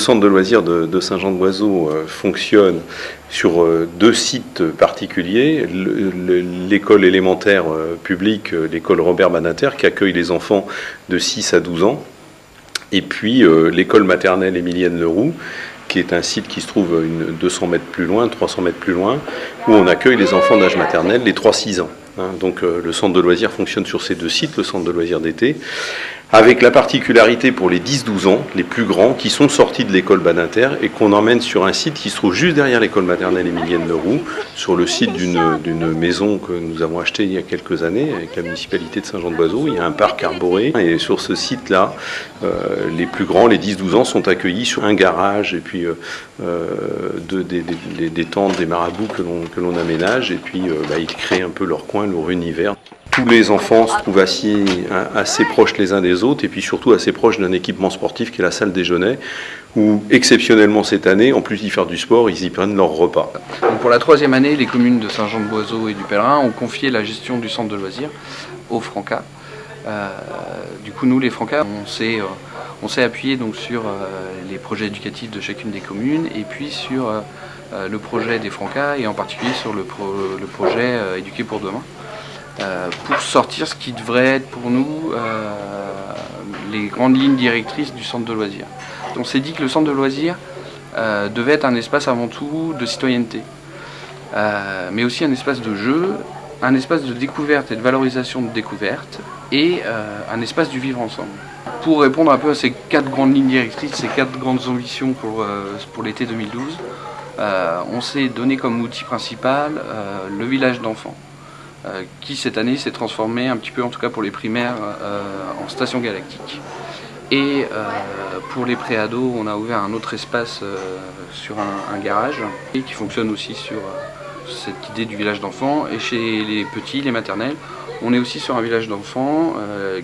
le centre de loisirs de, Saint-Jean-de-Boiseau fonctionne sur deux sites particuliers. L'école élémentaire publique, l'école Robert Banater, qui accueille les enfants de 6 à 12 ans, et puis l'école maternelle Émilienne Leroux, qui est un site qui se trouve une 200 mètres plus loin, 300 mètres plus loin, où on accueille les enfants d'âge maternel, les 3-6 ans. Hein. donc euh, le centre de loisirs fonctionne sur ces deux sites, le centre de loisirs d'été, avec la particularité pour les 10-12 ans, les plus grands, qui sont sortis de l'école Badinter et qu'on emmène sur un site qui se trouve juste derrière l'école maternelle Émilienne Leroux, sur le site d'une maison que nous avons achetée il y a quelques années avec la municipalité de Saint-Jean-de-Boiseau. Il y a un parc arboré. Et sur ce site-là, euh, les plus grands, les 10-12 ans, sont accueillis sur un garage et puis euh, euh, de, des, tentes, des marabouts que l'on aménage. Et puis bah, ils créent un peu leur coin, leur univers. Tous les enfants se trouvent assis assez proches les uns des autres et puis surtout assez proches d'un équipement sportif qui est la salle déjeuner où exceptionnellement cette année, en plus d'y faire du sport, ils y prennent leur repas. pour la troisième année, les communes de Saint-Jean-de-Boiseau et du Pèlerin ont confié la gestion du centre de loisirs aux Francas. Euh, du coup, nous, les Francas, on s'est euh, appuyé donc, sur euh, les projets éducatifs de chacune des communes et puis sur le projet des Francas et en particulier sur le projet Éduquer pour demain. Euh, pour sortir ce qui devrait être pour nous euh, les grandes lignes directrices du centre de loisirs. On s'est dit que le centre de loisirs euh, devait être un espace avant tout de citoyenneté, mais aussi un espace de jeu, un espace de découverte et de valorisation de découverte, et un espace du vivre ensemble. Pour répondre un peu à ces quatre grandes lignes directrices, ces quatre grandes ambitions pour, pour l'été 2012, on s'est donné comme outil principal le village d'enfants. Euh, qui cette année s'est transformé un petit peu, en tout cas pour les primaires, euh, en station galactique. Et euh, pour les préados, on a ouvert un autre espace sur un, garage et qui fonctionne aussi sur cette idée du village d'enfants. Et chez les petits, les maternelles, on est aussi sur un village d'enfants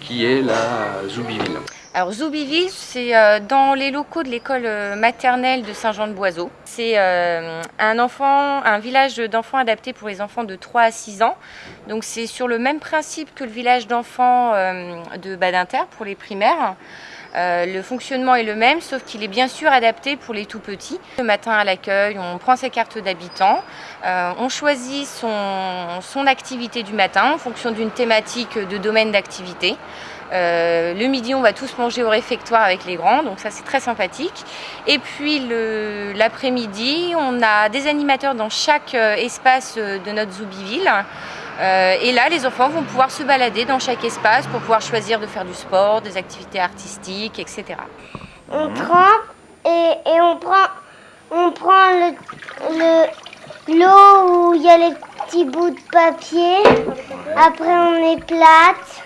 qui est la Zoubiville. Alors Zoubiville, c'est euh, dans les locaux de l'école euh, maternelle de Saint-Jean-de-Boiseau. C'est euh, un un village d'enfants adapté pour les enfants de 3 à 6 ans. Donc c'est sur le même principe que le village d'enfants de Badinter pour les primaires. Le fonctionnement est le même, sauf qu'il est bien sûr adapté pour les tout petits. Le matin à l'accueil, on prend ses cartes d'habitants, on choisit son, activité du matin en fonction d'une thématique de domaine d'activité. Euh, le midi, on va tous manger au réfectoire avec les grands, donc ça c'est très sympathique. Et puis l'après-midi, on a des animateurs dans chaque euh, espace euh, de notre Zoubiville. Et là, les enfants vont pouvoir se balader dans chaque espace pour pouvoir choisir de faire du sport, des activités artistiques, etc. On prend et, on prend, on prend l'eau où il y a les petits bouts de papier. Après, on éplate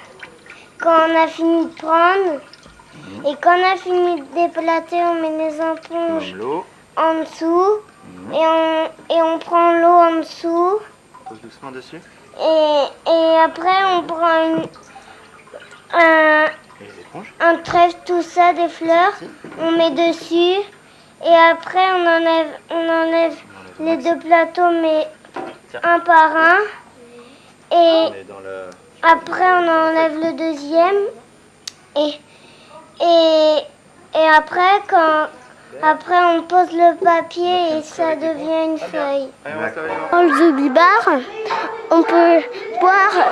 quand on a fini de prendre. Et quand on a fini de déplater, on met les éponges en dessous. Et, on, et on prend l'eau en dessous. Pose doucement dessus. Et, après, on prend un, un trèfle, tout ça, des fleurs. On met dessus. Et après, on enlève, on enlève les deux plateaux, mais un par un. Et, après, on enlève le deuxième. Et, et, et après, quand, après, on pose le papier et ça devient une feuille. Dans le Zubibar, on peut boire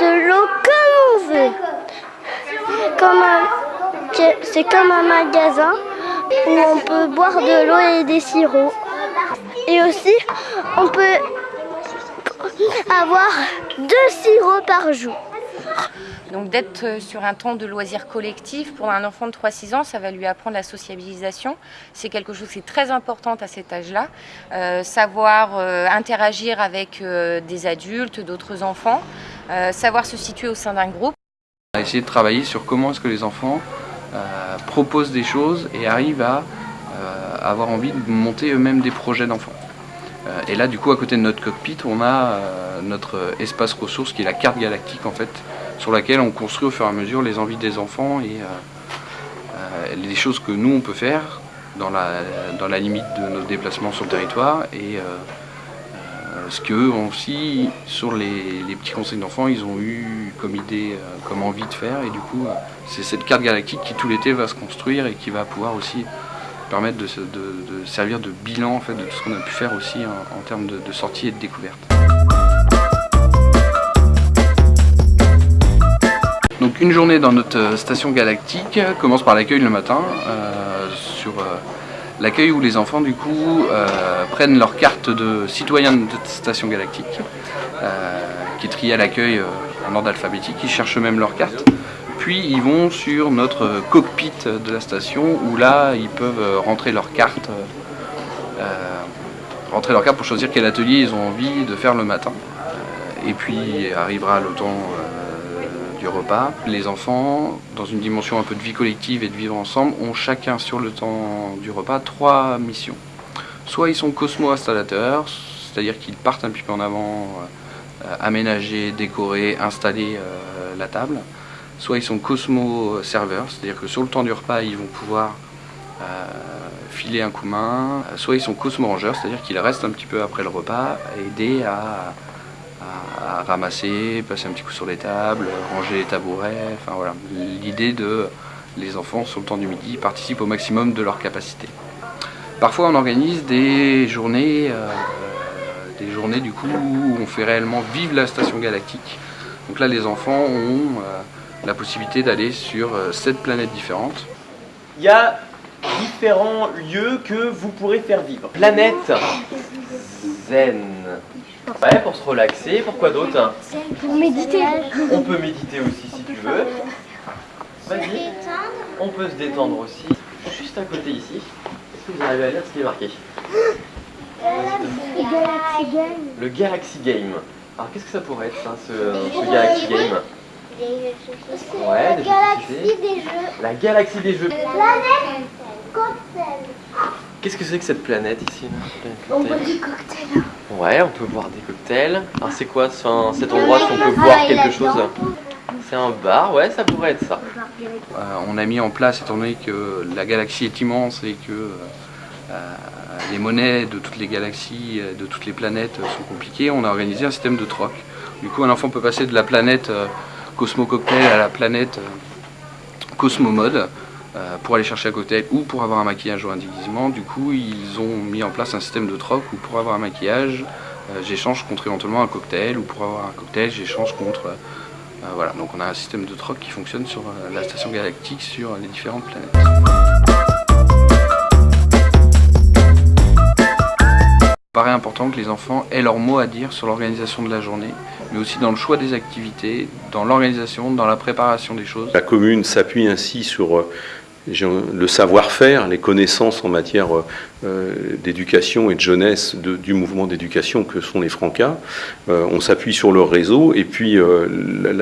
de l'eau comme on veut. C'est comme un magasin où on peut boire de l'eau et des sirops. Et aussi, on peut avoir deux sirops par jour. Donc d'être euh, sur un temps de loisirs collectif pour un enfant de 3-6 ans, ça va lui apprendre la sociabilisation. C'est quelque chose qui est très important à cet âge-là. Euh, savoir euh, interagir avec des adultes, d'autres enfants, savoir se situer au sein d'un groupe. On a essayé de travailler sur comment est-ce que les enfants proposent des choses et arrivent à avoir envie de monter eux-mêmes des projets d'enfants. Et là, du coup, à côté de notre cockpit, on a notre espace ressources qui est la carte galactique en fait, sur laquelle on construit au fur et à mesure les envies des enfants et euh, les choses que nous on peut faire dans la, limite de nos déplacements sur le territoire et ce qu'eux aussi, sur les, les petits conseils d'enfants, ils ont eu comme idée, comme envie de faire et du coup, c'est cette carte galactique qui tout l'été va se construire et qui va pouvoir aussi permettre de, servir de bilan en fait, de tout ce qu'on a pu faire aussi en, termes de, de sortie et de découverte. Une journée dans notre station galactique commence par l'accueil le matin, euh, sur euh, l'accueil où les enfants du coup euh, prennent leur carte de citoyen de notre station galactique, qui est triée à l'accueil en ordre alphabétique, ils cherchent même leur carte. Puis ils vont sur notre cockpit de la station où là ils peuvent rentrer leur carte, pour choisir quel atelier ils ont envie de faire le matin. et puis arrivera le du repas. Les enfants, dans une dimension un peu de vie collective et de vivre ensemble, ont chacun sur le temps du repas trois missions. Soit ils sont cosmo-installateurs, c'est-à-dire qu'ils partent un petit peu en avant, euh, aménager, décorer, installer euh, la table. Soit ils sont cosmo-serveurs, c'est-à-dire que sur le temps du repas, ils vont pouvoir euh, filer un coup main. Soit ils sont cosmo-rangeurs, c'est-à-dire qu'ils restent un petit peu après le repas, aider à à, ramasser, passer un petit coup sur les tables, ranger les tabourets, enfin voilà. L'idée de les enfants sur le temps du midi participent au maximum de leur capacité. Parfois on organise des journées, euh, journées du coup où on fait réellement vivre la station galactique. Donc là les enfants ont euh, la possibilité d'aller sur euh, sept planètes différentes. Il y a différents lieux que vous pourrez faire vivre. Planète zen. Ouais, pour se relaxer. Pourquoi d'autre Pour méditer. On peut méditer aussi si tu veux. Vas-y. On peut se détendre aussi. Juste à côté ici. Est-ce que vous arrivez à lire ce qui est marqué Le Galaxy Game. Alors qu'est-ce que ça pourrait être ça, ce, Galaxy Game Ouais, la galaxie des jeux. La galaxie des jeux. Planète cocktail. Qu'est-ce que c'est que cette planète ici On boit des cocktails. Ouais, on peut boire des cocktails. Alors c'est quoi cet endroit si on peut boire quelque chose C'est un bar, ouais, ça pourrait être ça. Euh, on a mis en place, étant donné que la galaxie est immense et que euh, les monnaies de toutes les galaxies, de toutes les planètes sont compliquées, on a organisé un système de troc. Du coup, un enfant peut passer de la planète euh, Cosmo Cocktail à la planète Cosmo Mode pour aller chercher un cocktail ou pour avoir un maquillage ou un déguisement. Du coup, ils ont mis en place un système de troc où pour avoir un maquillage, euh, j'échange contre éventuellement un cocktail ou pour avoir un cocktail, j'échange contre... Euh, voilà, donc on a un système de troc qui fonctionne sur euh, la station galactique sur les différentes planètes. Il paraît important que les enfants aient leur mot à dire sur l'organisation de la journée, mais aussi dans le choix des activités, dans l'organisation, dans la préparation des choses. La commune s'appuie ainsi sur le savoir-faire, les connaissances en matière euh, d'éducation et de jeunesse du mouvement d'éducation que sont les Francas. Euh, on s'appuie sur leur réseau et puis euh,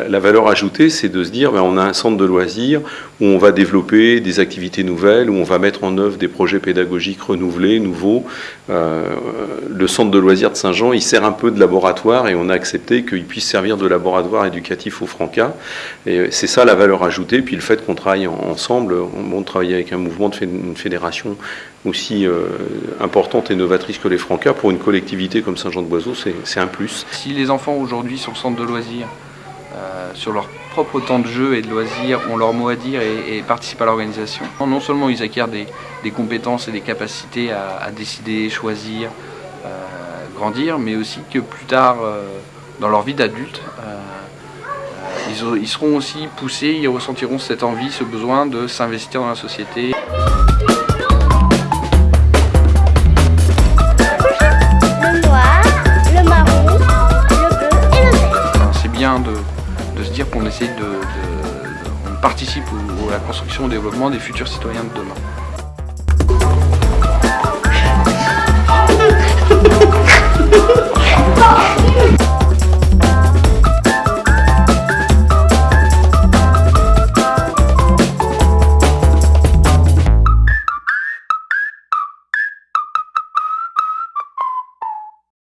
la, valeur ajoutée, c'est de se dire ben, on a un centre de loisirs où on va développer des activités nouvelles, où on va mettre en œuvre des projets pédagogiques renouvelés, nouveaux. le centre de loisirs de Saint-Jean, il sert un peu de laboratoire et on a accepté qu'il puisse servir de laboratoire éducatif aux Francas. Et c'est ça la valeur ajoutée. Puis le fait qu'on travaille ensemble, on travaille avec un mouvement de une fédération aussi euh, importante et novatrice que les Francas, pour une collectivité comme Saint-Jean-de-Boiseau, c'est un plus. Si les enfants aujourd'hui sur le centre de loisirs, euh, sur leur propre temps de jeu et de loisirs, ont leur mot à dire et, participent à l'organisation, non seulement ils acquièrent des, compétences et des capacités à, décider, choisir, euh, grandir, mais aussi que plus tard, dans leur vie d'adulte, ils, ils seront aussi poussés, ils ressentiront cette envie, ce besoin de s'investir dans la société. de, se dire qu'on essaye de, on participe à la construction et au développement des futurs citoyens de demain.